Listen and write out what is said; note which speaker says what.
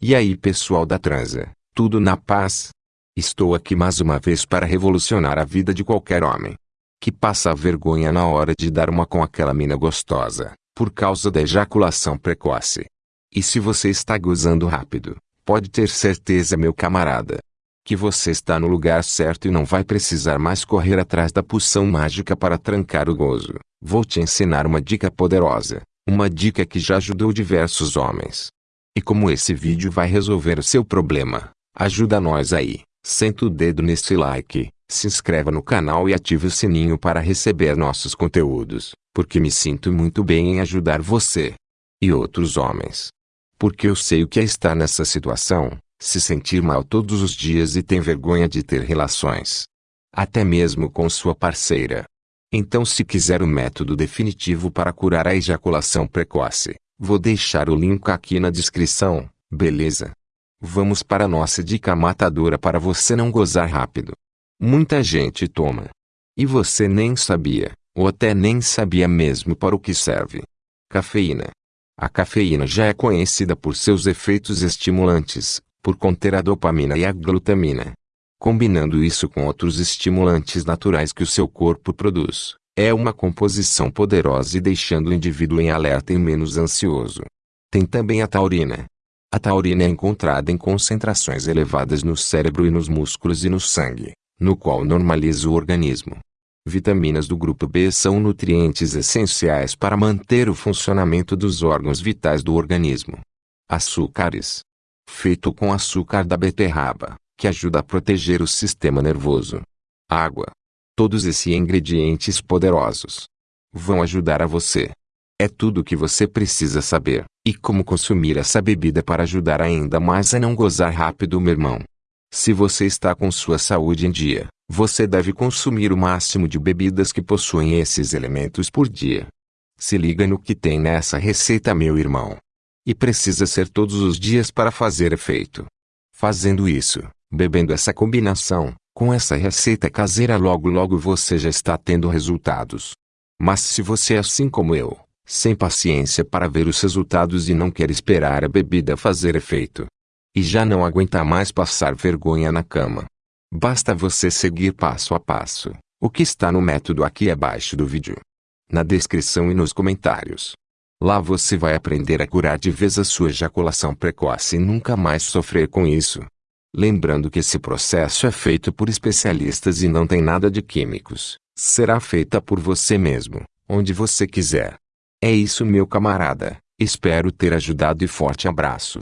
Speaker 1: E aí pessoal da transa, tudo na paz? Estou aqui mais uma vez para revolucionar a vida de qualquer homem. Que passa vergonha na hora de dar uma com aquela mina gostosa, por causa da ejaculação precoce. E se você está gozando rápido, pode ter certeza meu camarada, que você está no lugar certo e não vai precisar mais correr atrás da poção mágica para trancar o gozo. Vou te ensinar uma dica poderosa, uma dica que já ajudou diversos homens. E como esse vídeo vai resolver o seu problema, ajuda nós aí. Senta o dedo nesse like, se inscreva no canal e ative o sininho para receber nossos conteúdos, porque me sinto muito bem em ajudar você e outros homens. Porque eu sei o que é estar nessa situação, se sentir mal todos os dias e tem vergonha de ter relações. Até mesmo com sua parceira. Então se quiser o método definitivo para curar a ejaculação precoce, vou deixar o link aqui na descrição, beleza? Vamos para nossa dica matadora para você não gozar rápido. Muita gente toma. E você nem sabia, ou até nem sabia mesmo para o que serve. Cafeína. A cafeína já é conhecida por seus efeitos estimulantes, por conter a dopamina e a glutamina. Combinando isso com outros estimulantes naturais que o seu corpo produz, é uma composição poderosa e deixando o indivíduo em alerta e menos ansioso. Tem também a taurina, a taurina é encontrada em concentrações elevadas no cérebro e nos músculos e no sangue, no qual normaliza o organismo. Vitaminas do grupo B são nutrientes essenciais para manter o funcionamento dos órgãos vitais do organismo. Açúcares. Feito com açúcar da beterraba, que ajuda a proteger o sistema nervoso. Água. Todos esses ingredientes poderosos vão ajudar a você é tudo o que você precisa saber. E como consumir essa bebida para ajudar ainda mais a não gozar rápido, meu irmão. Se você está com sua saúde em dia, você deve consumir o máximo de bebidas que possuem esses elementos por dia. Se liga no que tem nessa receita, meu irmão. E precisa ser todos os dias para fazer efeito. Fazendo isso, bebendo essa combinação, com essa receita caseira logo logo você já está tendo resultados. Mas se você é assim como eu, sem paciência para ver os resultados e não quer esperar a bebida fazer efeito. E já não aguenta mais passar vergonha na cama. Basta você seguir passo a passo, o que está no método aqui abaixo do vídeo. Na descrição e nos comentários. Lá você vai aprender a curar de vez a sua ejaculação precoce e nunca mais sofrer com isso. Lembrando que esse processo é feito por especialistas e não tem nada de químicos. Será feita por você mesmo, onde você quiser. É isso meu camarada, espero ter ajudado e forte abraço.